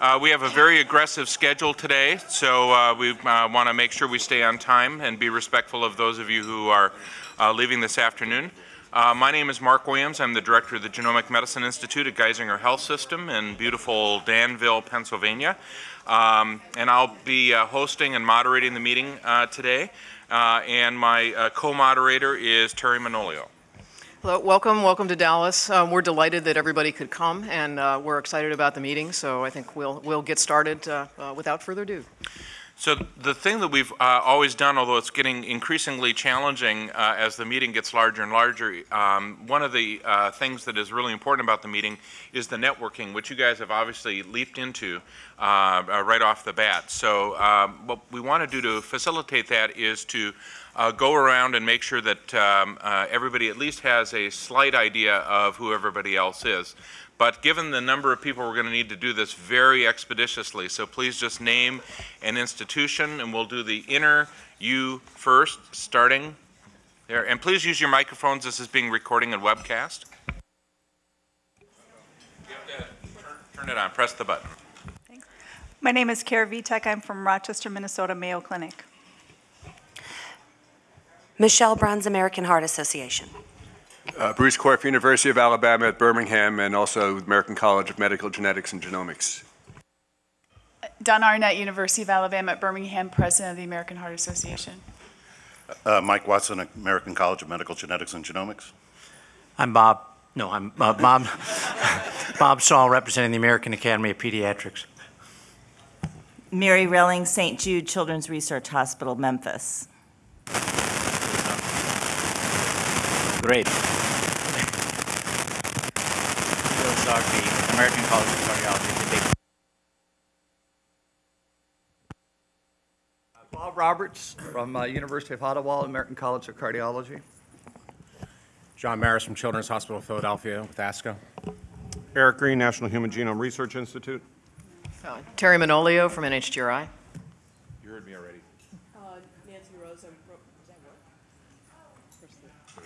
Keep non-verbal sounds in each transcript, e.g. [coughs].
Uh, we have a very aggressive schedule today, so uh, we uh, want to make sure we stay on time and be respectful of those of you who are uh, leaving this afternoon. Uh, my name is Mark Williams. I'm the director of the Genomic Medicine Institute at Geisinger Health System in beautiful Danville, Pennsylvania. Um, and I'll be uh, hosting and moderating the meeting today. And my co-moderator is Terry Manolio. Hello, welcome, welcome to Dallas. Um, we're delighted that everybody could come, and uh, we're excited about the meeting. So I think we'll we'll get started uh, uh, without further ado. So the thing that we've uh, always done, although it's getting increasingly challenging uh, as the meeting gets larger and larger, um, one of the uh, things that is really important about the meeting is the networking, which you guys have obviously leaped into uh, uh, right off the bat. So um, what we want to do to facilitate that is to uh, go around and make sure that um, everybody at least has a slight idea of who everybody else is. But given the number of people, we're going to need to do this very expeditiously. So please just name an institution, and we'll do the inner you first, starting there. And please use your microphones. This is being recording and webcast. You have to turn, turn it on. Press the button. My name is Kara Vitek. I'm from Rochester, Minnesota Mayo Clinic. Michelle Bruns, American Heart Association. Uh, Bruce Korf, University of Alabama at Birmingham, and also American College of Medical Genetics and Genomics. Don Arnett, University of Alabama at Birmingham, President of the American Heart Association. Uh, Mike Watson, American College of Medical Genetics and Genomics. I'm Bob, no, I'm uh, Bob, [laughs] Bob Saul, representing the American Academy of Pediatrics. Mary Relling, St. Jude Children's Research Hospital, Memphis. Great. Bill Sarkey, American College of Cardiology. Bob Roberts from uh, University of Ottawa, American College of Cardiology. John Maris from Children's Hospital of Philadelphia with ASCO. Eric Green, National Human Genome Research Institute. Uh, Terry Manolio from NHGRI.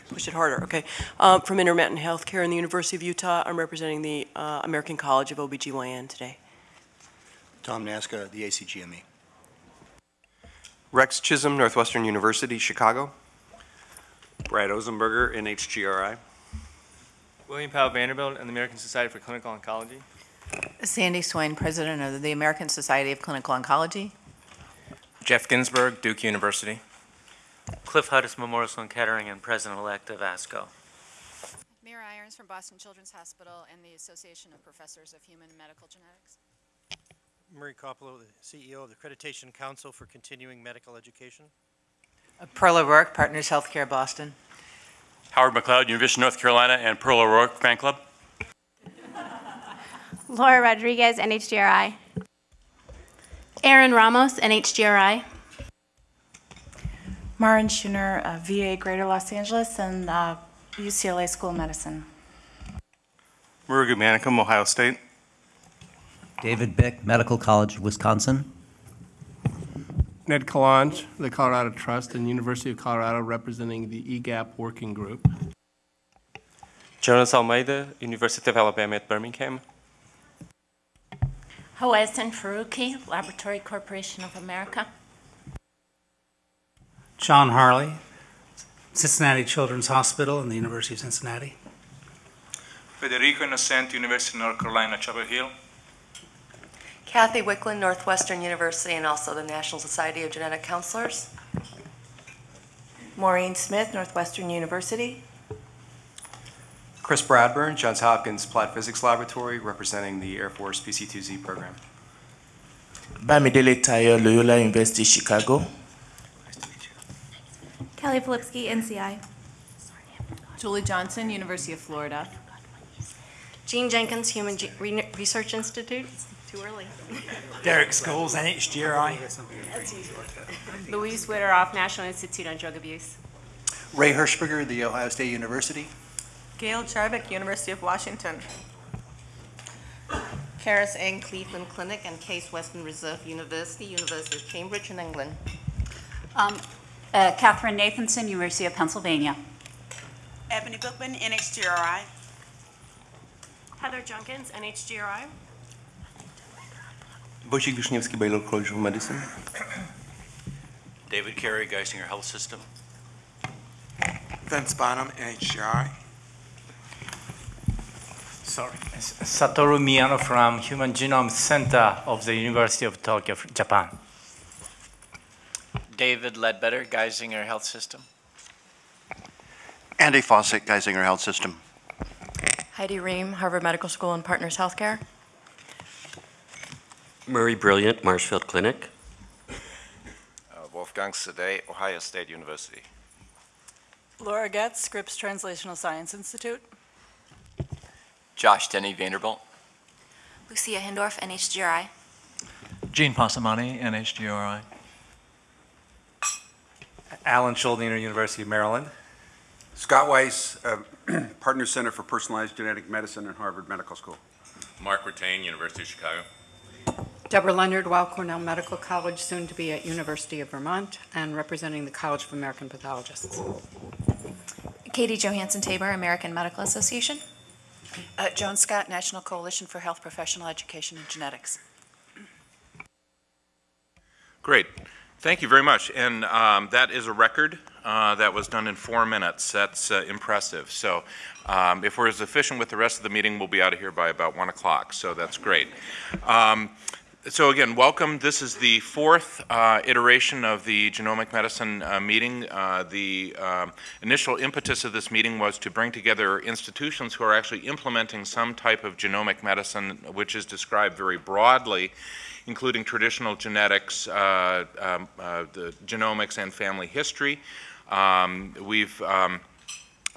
Push it harder, okay. Um, From Intermountain Healthcare in the University of Utah, I'm representing the uh, American College of OBGYN today. Tom Nasca, the ACGME. Rex Chisholm, Northwestern University, Chicago. Brad Ozenberger, NHGRI. William Powell Vanderbilt and the American Society for Clinical Oncology. Sandy Swain, President of the American Society of Clinical Oncology. Jeff Ginsburg, Duke University. Cliff Hudis, Memorial Sloan Kettering, and President-elect of ASCO. Mira Irons from Boston Children's Hospital and the Association of Professors of Human Medical Genetics. Murray Kopelow, the CEO of the Accreditation Council for Continuing Medical Education. Uh, Pearl O'Rourke, Partners Healthcare Boston. Howard McLeod, University of North Carolina, and Pearl O'Rourke Fan Club. Laura Rodriguez, NHGRI. Aaron Ramos, NHGRI. Maren Scheuner, uh, VA Greater Los Angeles, and uh, UCLA School of Medicine. Murugu Manickam, Ohio State. David Bick, Medical College of Wisconsin. Ned Calonge, the Colorado Trust, and University of Colorado, representing the EGAPP Working Group. Jonas Almeida, University of Alabama at Birmingham. Hawazin Faruki, Laboratory Corporation of America. John Harley, Cincinnati Children's Hospital and the University of Cincinnati. Federico Innocenti, University of North Carolina, Chapel Hill. Kathy Wicklund, Northwestern University, and also the National Society of Genetic Counselors. Maureen Smith, Northwestern University. Chris Bradburn, Johns Hopkins Applied Physics Laboratory, representing the Air Force PC2Z program. Bamidele Tayo, Loyola University, Chicago. Kelly Filipski, NCI. Julie Johnson, University of Florida. Jean Jenkins, Human Ge- Re- Research Institute. Too early. Derek Scholes, NHGRI. Louise Wideroff, National Institute on Drug Abuse. Ray Hirschberger, The Ohio State University. Gail Jarvik, University of Washington. Charis Eng, Cleveland Clinic, and Case Western Reserve University, University of Cambridge in England. Um, uh, Catherine Nathanson, University of Pennsylvania. Ebony Bookman, NHGRI. Heather Junkins, NHGRI. Wojciech Wiszniewski, Baylor College of Medicine. David Carey, Geisinger Health System. Vince Bonham, NHGRI. Sorry. Satoru Miyano from Human Genome Center of the University of Tokyo, Japan. David Ledbetter, Geisinger Health System. Andy Faucett, Geisinger Health System. Heidi Rehm, Harvard Medical School and Partners Healthcare. Murray Brilliant, Marshfield Clinic. Uh, Wolfgang Sadee, Ohio State University. Laura Getz, Scripps Translational Science Institute. Josh Denny Vanderbilt. Lucia Hindorff, NHGRI. Gene Passamani, NHGRI. Alan Shuldiner, University of Maryland. Scott Weiss, uh, [clears throat] Partner Center for Personalized Genetic Medicine at Harvard Medical School. Mark Ratain, University of Chicago. Deborah Leonard, Weill Cornell Medical College, soon to be at University of Vermont, and representing the College of American Pathologists. Katie Johansen Taber, American Medical Association. Uh, Joan Scott, National Coalition for Health Professional Education and Genetics. Great. Thank you very much. And um, that is a record uh, that was done in four minutes. That's uh, impressive. So um, if we're as efficient with the rest of the meeting, we'll be out of here by about 1 o'clock. So that's great. Um, so again, welcome. This is the fourth uh, iteration of the genomic medicine uh, meeting. Uh, the um, initial impetus of this meeting was to bring together institutions who are actually implementing some type of genomic medicine, which is described very broadly including traditional genetics, uh, um, uh, the genomics, and family history. Um, we've um,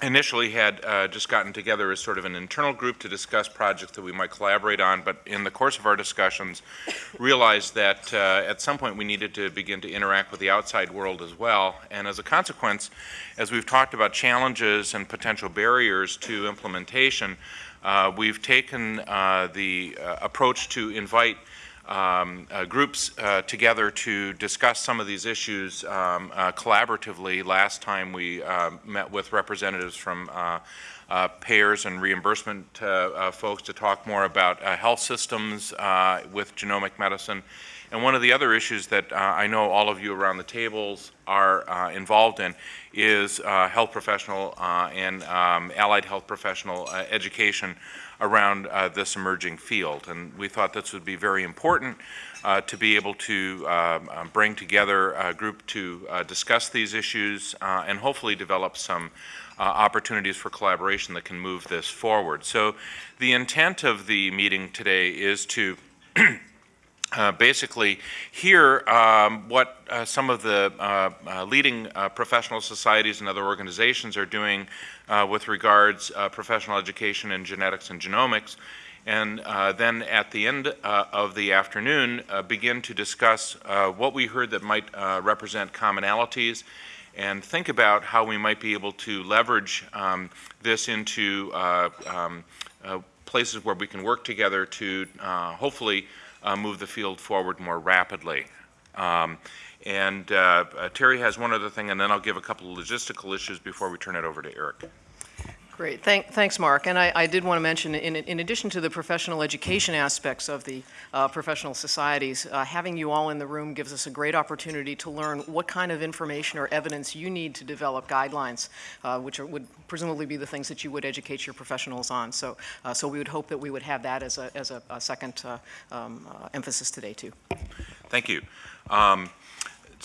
initially had uh, just gotten together as sort of an internal group to discuss projects that we might collaborate on, but in the course of our discussions [coughs] realized that uh, at some point we needed to begin to interact with the outside world as well. And as a consequence, as we've talked about challenges and potential barriers to implementation, uh, we've taken uh, the approach to invite um, uh, groups uh, together to discuss some of these issues um, uh, collaboratively. Last time we met with representatives from payers and reimbursement folks to talk more about health systems with genomic medicine. And one of the other issues that uh, I know all of you around the tables are uh, involved in is uh, health professional and um, allied health professional education around uh, this emerging field. And we thought this would be very important uh, to be able to um, uh, bring together a group to uh, discuss these issues uh, and hopefully develop some uh, opportunities for collaboration that can move this forward. So the intent of the meeting today is to [clears throat] Uh, basically hear um, what uh, some of the uh, leading professional societies and other organizations are doing uh, with regards uh, professional education in genetics and genomics. And uh, then at the end uh, of the afternoon, uh, begin to discuss uh, what we heard that might represent commonalities and think about how we might be able to leverage um, this into um, places where we can work together to hopefully move the field forward more rapidly. Um, and uh, uh, Terry has one other thing, and then I'll give a couple of logistical issues before we turn it over to Eric. Great. Thank, thanks, Mark. And I, I, did want to mention, in, in, addition to the professional education aspects of the uh, professional societies, uh, having you all in the room gives us a great opportunity to learn what kind of information or evidence you need to develop guidelines, uh, which are, would presumably be the things that you would educate your professionals on. So, uh, so we would hope that we would have that as a, as a, a second uh, um, uh, emphasis today, too. Thank you. Um,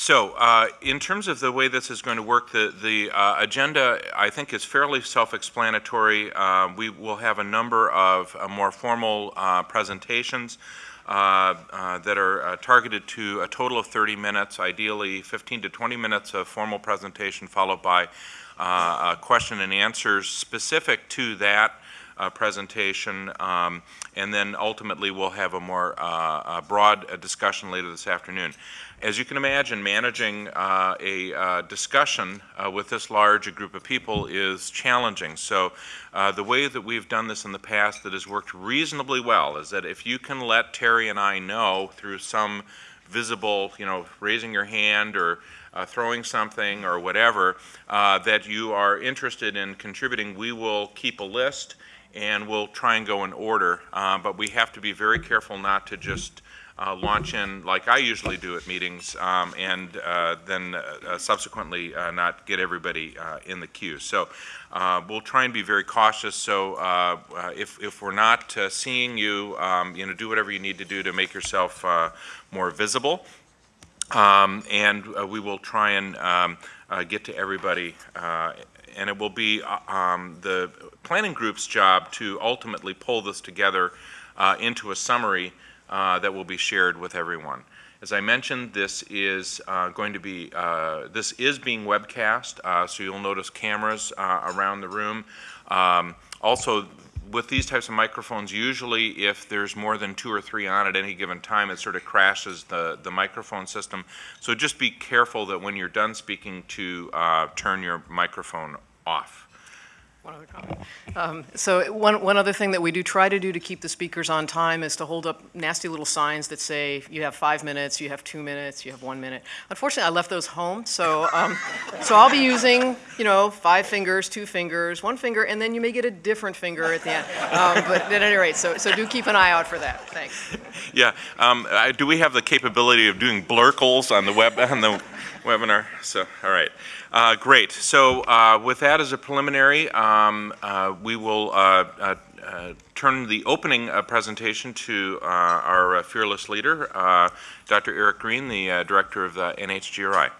so, uh, in terms of the way this is going to work, the, the uh, agenda, I think, is fairly self-explanatory. Uh, we will have a number of uh, more formal uh, presentations uh, that are targeted to a total of 30 minutes, ideally 15 to 20 minutes of formal presentation, followed by question and answers specific to that uh, presentation, um, and then ultimately we'll have a more uh, broad uh, discussion later this afternoon. As you can imagine, managing uh, a uh, discussion with this large a group of people is challenging. So the way that we've done this in the past that has worked reasonably well is that if you can let Terry and I know through some visible, you know, raising your hand or uh, throwing something or whatever, uh, that you are interested in contributing, we will keep a list and we'll try and go in order. Uh, But we have to be very careful not to just uh, launch in like I usually do at meetings, um, and uh, then uh, subsequently uh, not get everybody uh, in the queue. So uh, we'll try and be very cautious. So uh, uh, if, if we're not uh, seeing you, um, you know, do whatever you need to do to make yourself uh, more visible. Um, and uh, we will try and um, uh, get to everybody. And it will be uh, um, the planning group's job to ultimately pull this together uh, into a summary uh, that will be shared with everyone. As I mentioned, this is uh, going to be, uh, this is being webcast, uh, so you'll notice cameras around the room. Um, Also, with these types of microphones, usually if there's more than two or three on at any given time, it sort of crashes the, the microphone system. So just be careful that when you're done speaking to uh, turn your microphone off. One other comment. Um, So one, one other thing that we do try to do to keep the speakers on time is to hold up nasty little signs that say, you have five minutes, you have two minutes, you have one minute. Unfortunately, I left those home, so, um, so I'll be using, you know, five fingers, two fingers, one finger, and then you may get a different finger at the end. Um, But at any rate, so, so do keep an eye out for that. Thanks. Yeah, um, uh, do we have the capability of doing blurkles on the web, on the webinar? So, all right. Uh, great. So, uh, with that as a preliminary, um, uh, we will, uh, uh, turn the opening presentation to, our fearless leader, Dr. Eric Green, the, Director of the NHGRI.